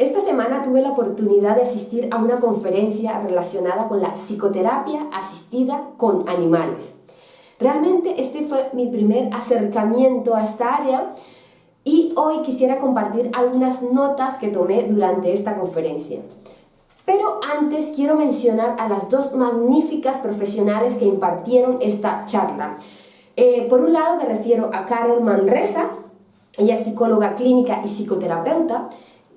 Esta semana tuve la oportunidad de asistir a una conferencia relacionada con la psicoterapia asistida con animales. Realmente este fue mi primer acercamiento a esta área y hoy quisiera compartir algunas notas que tomé durante esta conferencia. Pero antes quiero mencionar a las dos magníficas profesionales que impartieron esta charla. Eh, por un lado me refiero a Carol Manresa, ella es psicóloga clínica y psicoterapeuta,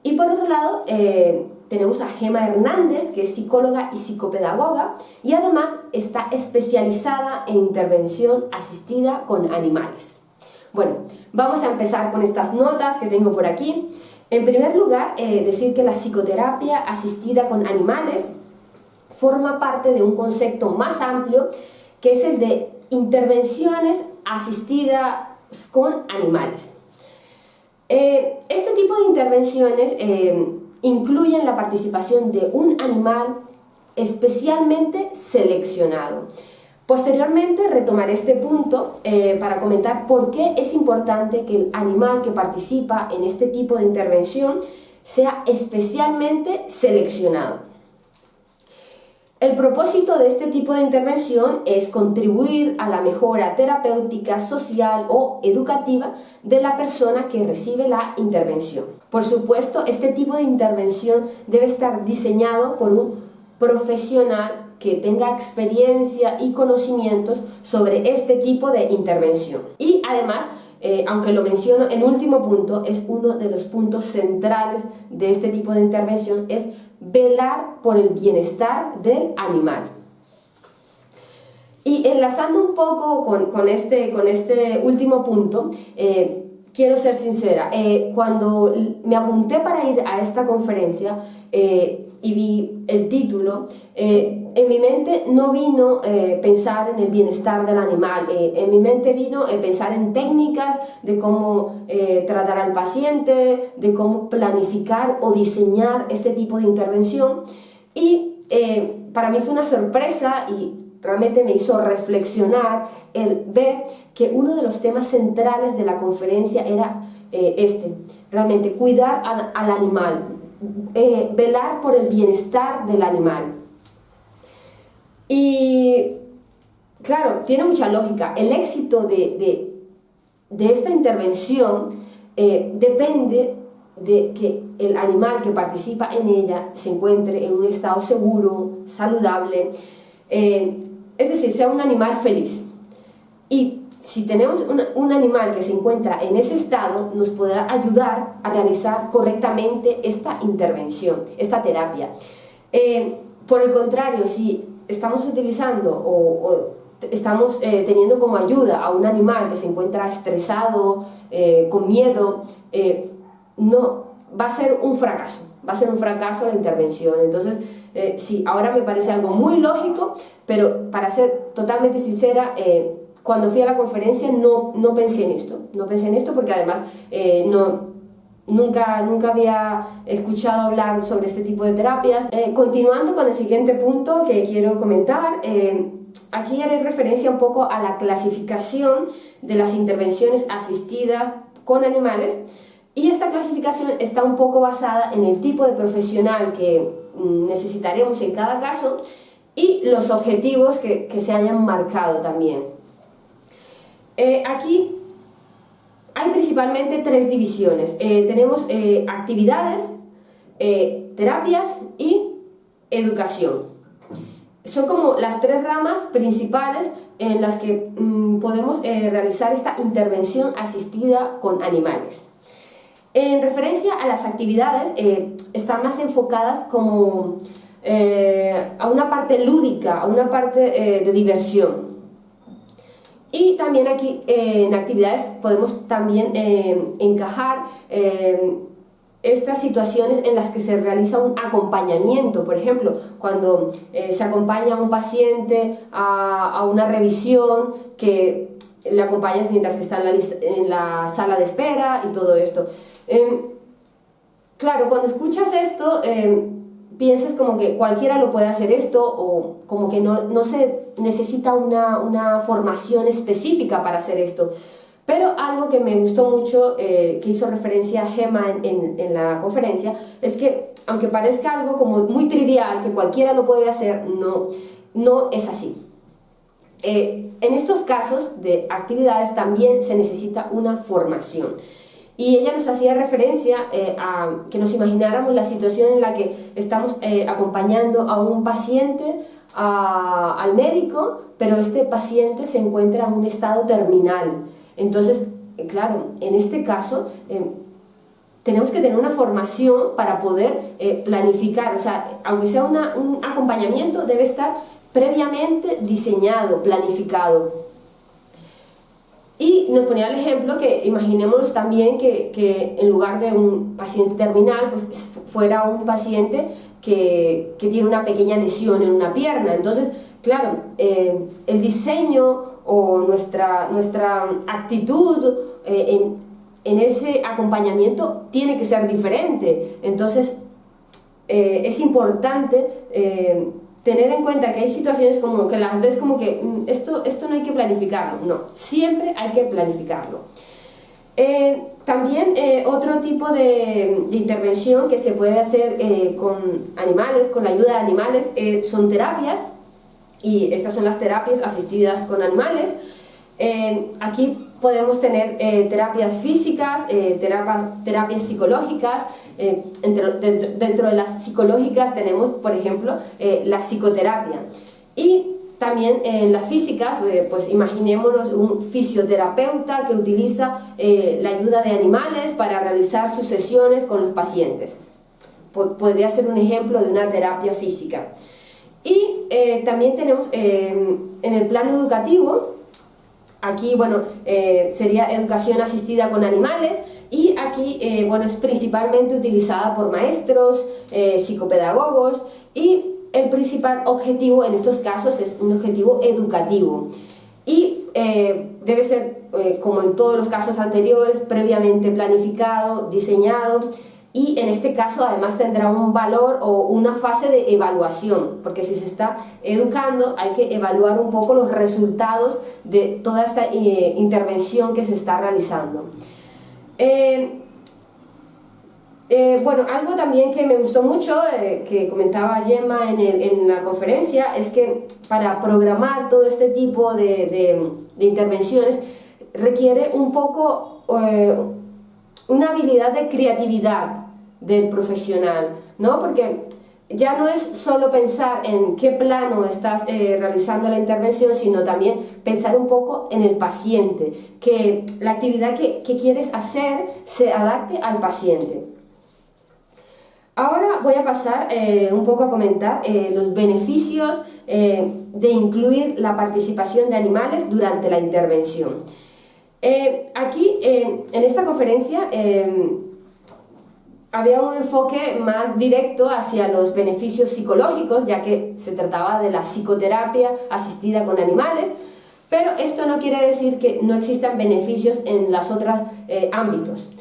y por otro lado, eh, tenemos a Gema Hernández, que es psicóloga y psicopedagoga, y además está especializada en intervención asistida con animales. Bueno, vamos a empezar con estas notas que tengo por aquí. En primer lugar, eh, decir que la psicoterapia asistida con animales forma parte de un concepto más amplio, que es el de intervenciones asistidas con animales. Eh, este tipo de intervenciones eh, incluyen la participación de un animal especialmente seleccionado. Posteriormente retomaré este punto eh, para comentar por qué es importante que el animal que participa en este tipo de intervención sea especialmente seleccionado. El propósito de este tipo de intervención es contribuir a la mejora terapéutica, social o educativa de la persona que recibe la intervención. Por supuesto, este tipo de intervención debe estar diseñado por un profesional que tenga experiencia y conocimientos sobre este tipo de intervención. Y además, eh, aunque lo menciono en último punto, es uno de los puntos centrales de este tipo de intervención, es velar por el bienestar del animal. Y enlazando un poco con, este, con este último punto, eh, quiero ser sincera, eh, cuando me apunté para ir a esta conferencia eh, y vi el título, eh, en mi mente no vino pensar en el bienestar del animal, en mi mente vino pensar en técnicas de cómo tratar al paciente, de cómo planificar o diseñar este tipo de intervención. Y para mí fue una sorpresa y realmente me hizo reflexionar el ver que uno de los temas centrales de la conferencia era eh, este, realmente cuidar al, animal, eh, velar por el bienestar del animal. Y claro, tiene mucha lógica, el éxito de, esta intervención eh, depende de que el animal que participa en ella se encuentre en un estado seguro, saludable, es decir, sea un animal feliz. Y si tenemos un, animal que se encuentra en ese estado, nos podrá ayudar a realizar correctamente esta intervención, esta terapia. Eh, por el contrario, si estamos utilizando o, estamos eh, teniendo como ayuda a un animal que se encuentra estresado, eh, con miedo, no, va a ser un fracaso, va a ser un fracaso la intervención. Entonces, eh, sí, ahora me parece algo muy lógico, pero para ser totalmente sincera, eh, cuando fui a la conferencia no, no pensé en esto, no pensé en esto porque además eh, no, nunca, nunca había escuchado hablar sobre este tipo de terapias. continuando con el siguiente punto que quiero comentar, aquí haré referencia un poco a la clasificación de las intervenciones asistidas con animales y esta clasificación está un poco basada en el tipo de profesional que mm, necesitaremos en cada caso y los objetivos que, se hayan marcado también. Eh, aquí hay principalmente tres divisiones. Eh, tenemos eh, actividades, terapias y educación. Son como las tres ramas principales en las que mm, podemos realizar esta intervención asistida con animales. En referencia a las actividades, están más enfocadas como a una parte lúdica, a una parte de diversión. Y también aquí en actividades podemos también encajar estas situaciones en las que se realiza un acompañamiento, por ejemplo, cuando se acompaña a un paciente a, una revisión que le acompañas mientras está en la, sala de espera y todo esto. Em, claro, cuando escuchas esto, piensas como que cualquiera lo puede hacer esto o como que no, se necesita una, formación específica para hacer esto. Pero algo que me gustó mucho, que hizo referencia a Gemma en, en, la conferencia, es que aunque parezca algo como muy trivial, que cualquiera lo puede hacer, no, no es así. en estos casos de actividades también se necesita una formación. Y ella nos hacía referencia eh, a que nos imagináramos la situación en la que estamos eh, acompañando a un paciente al médico, pero este paciente se encuentra en un estado terminal. Entonces, eh, claro, en este caso tenemos que tener una formación para poder planificar, o sea, aunque sea un acompañamiento, debe estar previamente diseñado, planificado. Y nos ponía el ejemplo que imaginemos también que, que, en lugar de un paciente terminal, pues fuera un paciente que, que tiene una pequeña lesión en una pierna. Entonces, claro, eh, el diseño o nuestra, nuestra actitud eh, en, en, ese acompañamiento tiene que ser diferente. Entonces, eh, es importante tener en cuenta que hay situaciones como que las ves como que mm, esto, esto no hay que planificarlo, no, siempre hay que planificarlo. Eh, también eh, otro tipo de, intervención que se puede hacer eh, con animales, con la ayuda de animales, son terapias y estas son las terapias asistidas con animales. aquí podemos tener terapias físicas, terapias, terapias psicológicas, eh, dentro, de las psicológicas tenemos, por ejemplo, eh, la psicoterapia. Y también en las físicas, eh, pues imaginémonos un fisioterapeuta que utiliza la ayuda de animales para realizar sus sesiones con los pacientes. podría ser un ejemplo de una terapia física. Y también tenemos en el plano educativo, aquí bueno, sería educación asistida con animales, y aquí eh, bueno, es principalmente utilizada por maestros, eh, psicopedagogos y el principal objetivo en estos casos es un objetivo educativo y eh, debe ser, como en todos los casos anteriores, previamente planificado, diseñado y en este caso además tendrá un valor o una fase de evaluación, porque si se está educando hay que evaluar un poco los resultados de toda esta intervención que se está realizando. Eh, eh, bueno, algo también que me gustó mucho, eh, que comentaba Gemma en, la conferencia, es que para programar todo este tipo de, intervenciones requiere un poco una habilidad de creatividad del profesional, ¿no? Porque ya no es solo pensar en qué plano estás eh, realizando la intervención, sino también pensar un poco en el paciente, que la actividad que, quieres hacer se adapte al paciente. Ahora voy a pasar eh, un poco a comentar eh, los beneficios de incluir la participación de animales durante la intervención. aquí, en esta conferencia, había un enfoque más directo hacia los beneficios psicológicos, ya que se trataba de la psicoterapia asistida con animales, pero esto no quiere decir que no existan beneficios en los otros eh, ámbitos.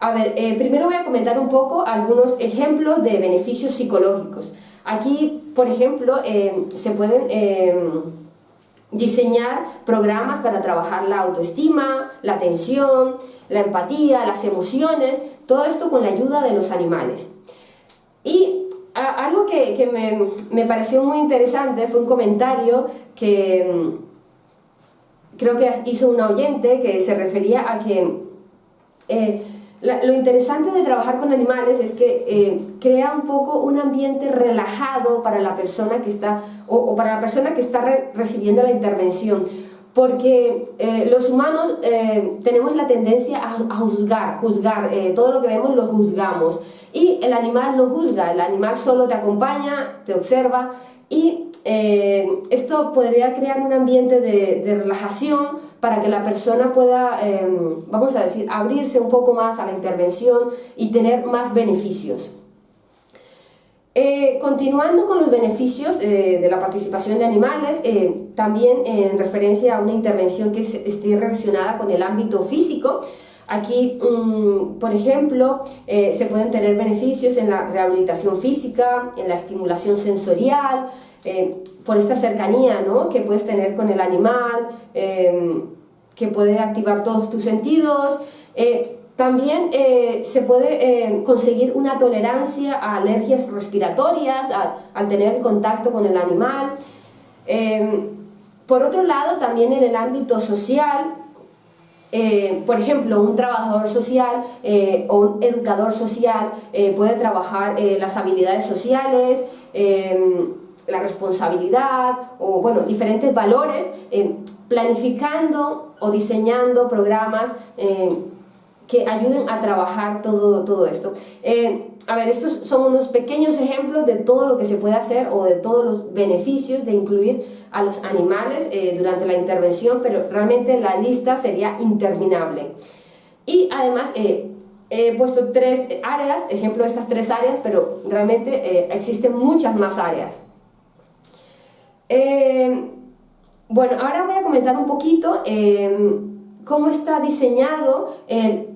A ver, eh, primero voy a comentar un poco algunos ejemplos de beneficios psicológicos. Aquí, por ejemplo, eh, se pueden diseñar programas para trabajar la autoestima, la atención, la empatía, las emociones, todo esto con la ayuda de los animales. Y algo que, me, pareció muy interesante fue un comentario que mm, creo que hizo una oyente que se refería a que eh, lo interesante de trabajar con animales es que eh, crea un poco un ambiente relajado para la persona que está, o, para la persona que está recibiendo la intervención. Porque eh, los humanos eh, tenemos la tendencia a, juzgar, juzgar, eh, todo lo que vemos lo juzgamos. Y el animal no juzga, el animal solo te acompaña, te observa y esto podría crear un ambiente de, relajación para que la persona pueda, vamos a decir, abrirse un poco más a la intervención y tener más beneficios. Eh, continuando con los beneficios eh, de la participación de animales, eh, también en referencia a una intervención que esté relacionada con el ámbito físico, aquí, mm, por ejemplo, se pueden tener beneficios en la rehabilitación física, en la estimulación sensorial, por esta cercanía ¿no? que puedes tener con el animal, que puede activar todos tus sentidos. También se puede conseguir una tolerancia a alergias respiratorias al tener contacto con el animal. por otro lado, también en el ámbito social, eh, por ejemplo, un trabajador social eh, o un educador social eh, puede trabajar las habilidades sociales, la responsabilidad o bueno, diferentes valores, planificando o diseñando programas que ayuden a trabajar todo, todo esto. a ver, estos son unos pequeños ejemplos de todo lo que se puede hacer o de todos los beneficios de incluir a los animales eh, durante la intervención, pero realmente la lista sería interminable. Y además eh, he puesto tres áreas, ejemplo de estas tres áreas, pero realmente eh, existen muchas más áreas. Bueno, ahora voy a comentar un poquito cómo está diseñado el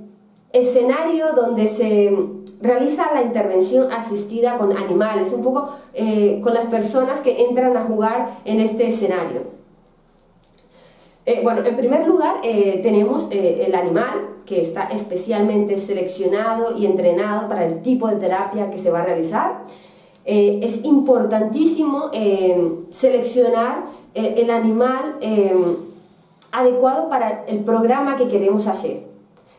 escenario donde se realiza la intervención asistida con animales, un poco eh, con las personas que entran a jugar en este escenario. Eh, bueno, en primer lugar eh, tenemos el animal que está especialmente seleccionado y entrenado para el tipo de terapia que se va a realizar. Es importantísimo seleccionar el animal adecuado para el programa que queremos hacer.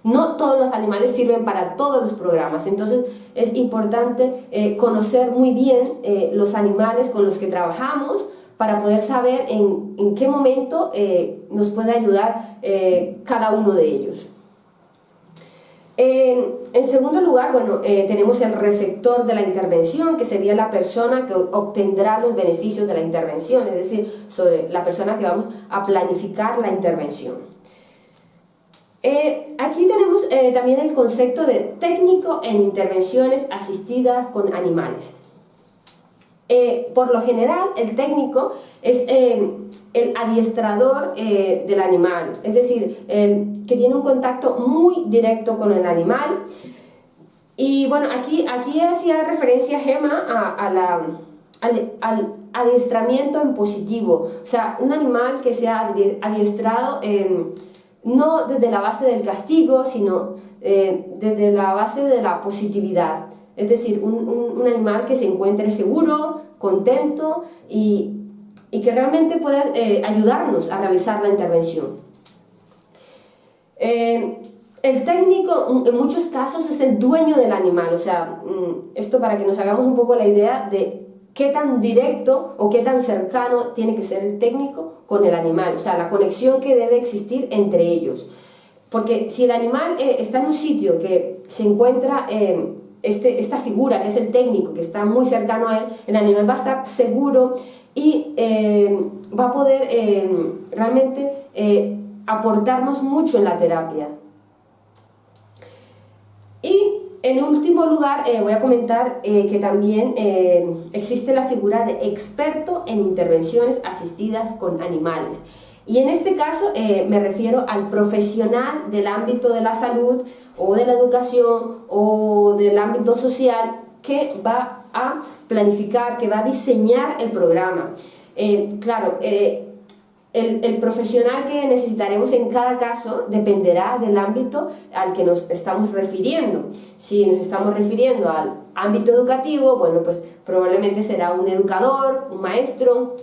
No todos los animales sirven para todos los programas, entonces es importante eh, conocer muy bien eh, los animales con los que trabajamos para poder saber en, qué momento eh, nos puede ayudar cada uno de ellos. En segundo lugar, bueno, tenemos el receptor de la intervención, que sería la persona que obtendrá los beneficios de la intervención, es decir, sobre la persona que vamos a planificar la intervención. Eh, aquí tenemos eh, también el concepto de técnico en intervenciones asistidas con animales. Eh, por lo general, el técnico es el adiestrador del animal, es decir, el que tiene un contacto muy directo con el animal. Y bueno, aquí, aquí hacía referencia Gema a, la, al, al, adiestramiento en positivo, o sea, un animal que sea adiestrado no desde la base del castigo, sino eh, desde la base de la positividad. Es decir, un, animal que se encuentre seguro, contento y, que realmente pueda eh, ayudarnos a realizar la intervención. Eh, el técnico en muchos casos es el dueño del animal, o sea, mm, esto para que nos hagamos un poco la idea de qué tan directo o qué tan cercano tiene que ser el técnico con el animal, o sea, la conexión que debe existir entre ellos. Porque si el animal eh, está en un sitio que se encuentra este, esta figura, que es el técnico, que está muy cercano a él, el animal va a estar seguro y eh, va a poder realmente aportarnos mucho en la terapia. Y en último lugar, eh, voy a comentar eh, que también eh, existe la figura de experto en intervenciones asistidas con animales. Y en este caso me refiero al profesional del ámbito de la salud o de la educación o del ámbito social que va a planificar, que va a diseñar el programa. claro, el, profesional que necesitaremos en cada caso dependerá del ámbito al que nos estamos refiriendo. Si nos estamos refiriendo al ámbito educativo, bueno, pues probablemente será un educador, un maestro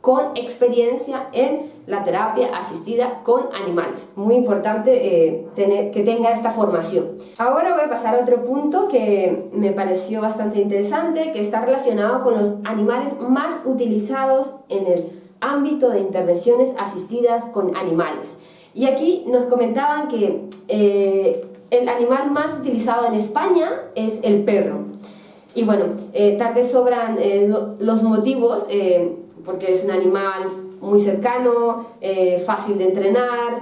con experiencia en la terapia asistida con animales. Muy importante eh, tener, que tenga esta formación. Ahora voy a pasar a otro punto que me pareció bastante interesante, que está relacionado con los animales más utilizados en el ámbito de intervenciones asistidas con animales. Y aquí nos comentaban que eh, el animal más utilizado en España es el perro. Y bueno, eh, tal vez sobran los motivos, porque es un animal muy cercano, fácil de entrenar,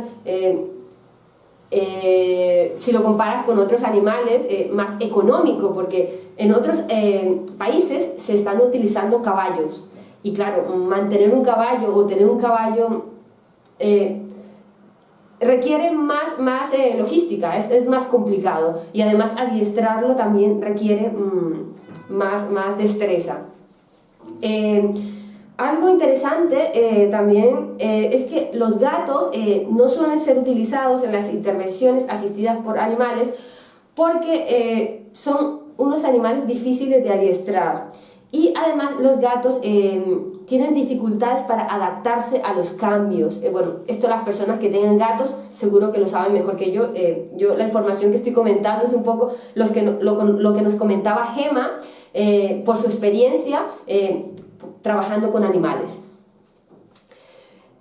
si lo comparas con otros animales, más económico, porque en otros países se están utilizando caballos. Y claro, mantener un caballo o tener un caballo eh, requiere más, más eh, logística, es, más complicado. Y además adiestrarlo también requiere mm, más, más destreza. Eh, algo interesante eh, también eh, es que los gatos eh, no suelen ser utilizados en las intervenciones asistidas por animales porque son unos animales difíciles de adiestrar y además los gatos tienen dificultades para adaptarse a los cambios. bueno, esto las personas que tengan gatos seguro que lo saben mejor que yo. yo la información que estoy comentando es un poco los que, lo, lo que nos comentaba Gema por su experiencia trabajando con animales.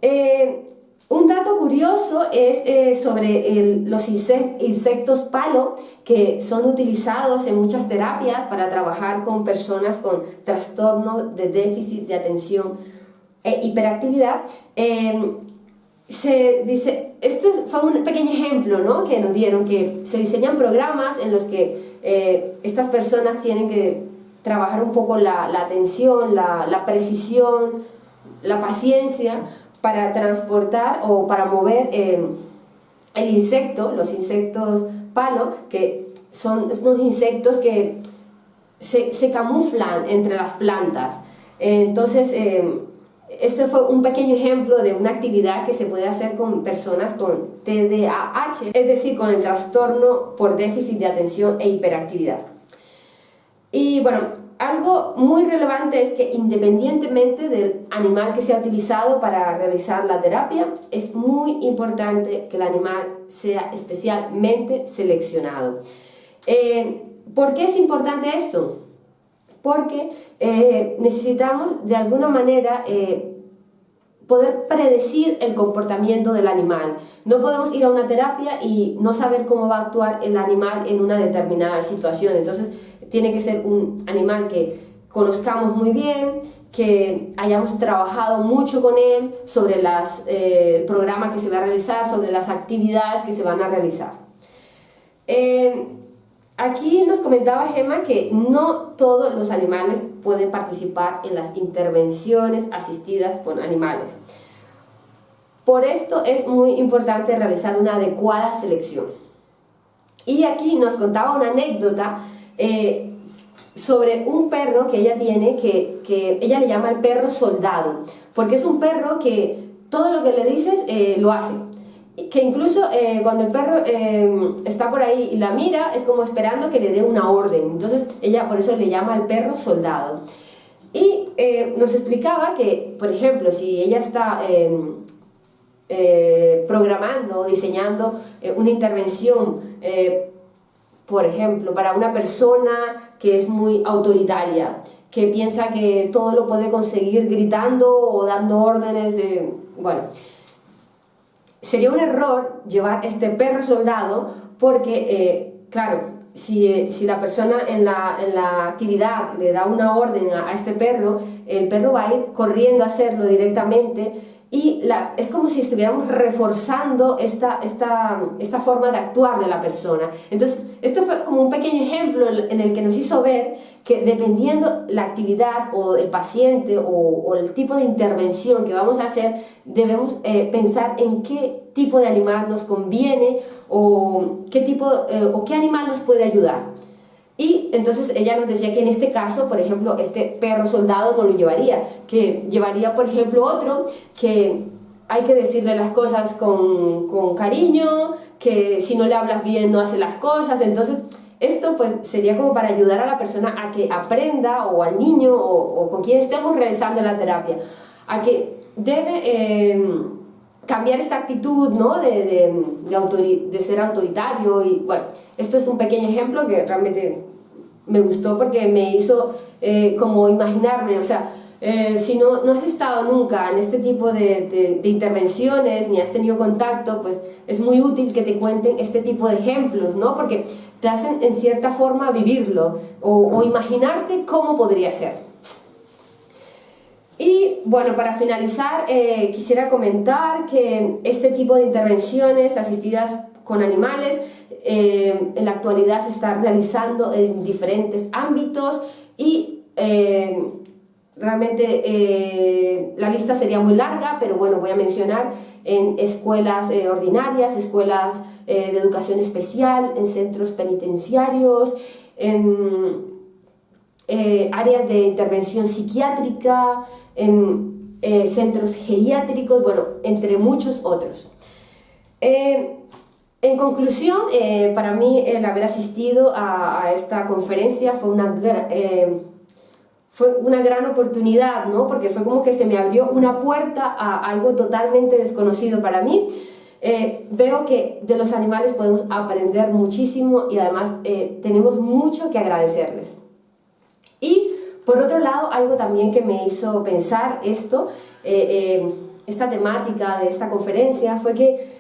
Eh, un dato curioso es eh, sobre los insectos palo que son utilizados en muchas terapias para trabajar con personas con trastorno de déficit de atención e hiperactividad. Eh, se dice, esto fue un pequeño ejemplo ¿no? que nos dieron, que se diseñan programas en los que estas personas tienen que trabajar un poco la, atención, la, precisión, la paciencia para transportar o para mover eh, el insecto, los insectos palo, que son unos insectos que se, camuflan entre las plantas. Entonces, eh, este fue un pequeño ejemplo de una actividad que se puede hacer con personas con TDAH, es decir, con el trastorno por déficit de atención e hiperactividad. Y bueno, algo muy relevante es que independientemente del animal que sea utilizado para realizar la terapia, es muy importante que el animal sea especialmente seleccionado. Eh, ¿Por qué es importante esto? Porque eh, necesitamos de alguna manera eh, poder predecir el comportamiento del animal. No podemos ir a una terapia y no saber cómo va a actuar el animal en una determinada situación. Entonces, tiene que ser un animal que conozcamos muy bien, que hayamos trabajado mucho con él sobre las, eh, el programa que se va a realizar, sobre las actividades que se van a realizar. Eh, aquí nos comentaba Gemma que no todos los animales pueden participar en las intervenciones asistidas con animales. Por esto es muy importante realizar una adecuada selección. Y aquí nos contaba una anécdota eh, sobre un perro que ella tiene, que, que, ella le llama el perro soldado, porque es un perro que todo lo que le dices eh, lo hace. Que incluso eh, cuando el perro está por ahí y la mira, es como esperando que le dé una orden. Entonces ella por eso le llama el perro soldado. Y nos explicaba que, por ejemplo, si ella está programando o diseñando una intervención por ejemplo, para una persona que es muy autoritaria, que piensa que todo lo puede conseguir gritando o dando órdenes, bueno, sería un error llevar este perro soldado porque, eh, claro, si, la persona en la, en la, actividad le da una orden a, a este perro, el perro va a ir corriendo a hacerlo directamente y la, es como si estuviéramos reforzando esta, esta, esta, forma de actuar de la persona. Entonces, esto fue como un pequeño ejemplo en el que nos hizo ver que dependiendo la actividad o el paciente o, el tipo de intervención que vamos a hacer, debemos eh, pensar en qué tipo de animal nos conviene o qué, tipo, eh, o qué animal nos puede ayudar. Y entonces ella nos decía que en este caso, por ejemplo, este perro soldado no lo llevaría, que llevaría, por ejemplo, otro que hay que decirle las cosas con, con cariño, que si no le hablas bien no hace las cosas, entonces esto pues sería como para ayudar a la persona a que aprenda o al niño o, con quien estemos realizando la terapia, a que debe em, cambiar esta actitud ¿no? de, de, de, de, ser autoritario y bueno, esto es un pequeño ejemplo que realmente me gustó porque me hizo eh, como imaginarme, o sea, eh, si no, no has estado nunca en este tipo de, intervenciones ni has tenido contacto, pues es muy útil que te cuenten este tipo de ejemplos, ¿no? Porque te hacen en cierta forma vivirlo o, o imaginarte cómo podría ser. Y bueno, para finalizar, eh, quisiera comentar que este tipo de intervenciones asistidas con animales eh, en la actualidad se está realizando en diferentes ámbitos y eh, realmente eh, la lista sería muy larga, pero bueno, voy a mencionar en escuelas ordinarias, escuelas de educación especial, en centros penitenciarios, en, áreas de intervención psiquiátrica, en centros geriátricos, bueno, entre muchos otros. En conclusión, para mí el haber asistido a, esta conferencia fue una, fue una gran oportunidad, ¿no? porque fue como que se me abrió una puerta a algo totalmente desconocido para mí. Eh, veo que de los animales podemos aprender muchísimo y además eh, tenemos mucho que agradecerles. Y por otro lado, algo también que me hizo pensar esto, eh, esta temática de esta conferencia, fue que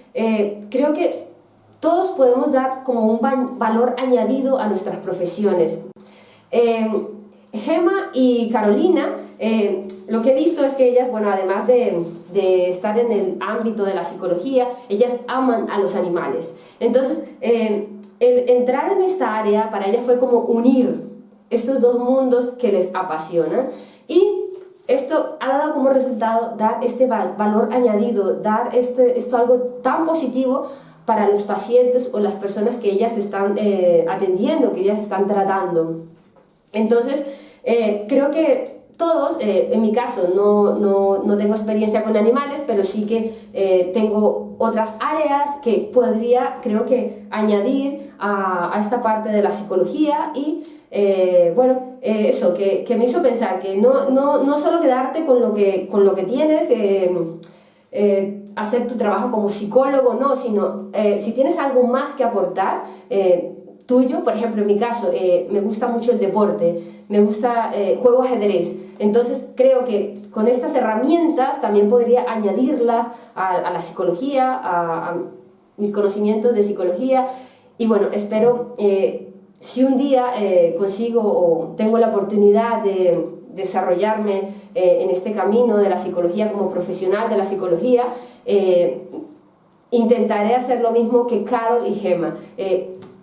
creo que todos podemos dar como un valor añadido a nuestras profesiones. Gemma y Carolina, eh, lo que he visto es que ellas, bueno, además de, estar en el ámbito de la psicología, ellas aman a los animales. Entonces, eh, el entrar en esta área para ellas fue como unir estos dos mundos que les apasionan y esto ha dado como resultado dar este valor añadido, dar este, esto algo tan positivo para los pacientes o las personas que ellas están eh, atendiendo, que ellas están tratando. Entonces, eh, creo que todos, eh, en mi caso no, no, no, tengo experiencia con animales, pero sí que tengo otras áreas que podría, creo que, añadir a, a esta parte de la psicología y, bueno, eso, que, que, me hizo pensar que no, no, no solo quedarte con lo que, con lo que tienes, hacer tu trabajo como psicólogo, no, sino si tienes algo más que aportar, tuyo, por ejemplo, en mi caso, eh, me gusta mucho el deporte, me gusta, eh, juego ajedrez, entonces creo que con estas herramientas también podría añadirlas a, la psicología, a, mis conocimientos de psicología, y bueno, espero, eh, si un día consigo o tengo la oportunidad de desarrollarme en este camino de la psicología como profesional de la psicología, intentaré hacer lo mismo que Carol y Gemma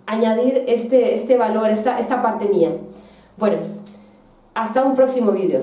añadir este, este valor, esta, esta parte mía. Bueno, hasta un próximo vídeo.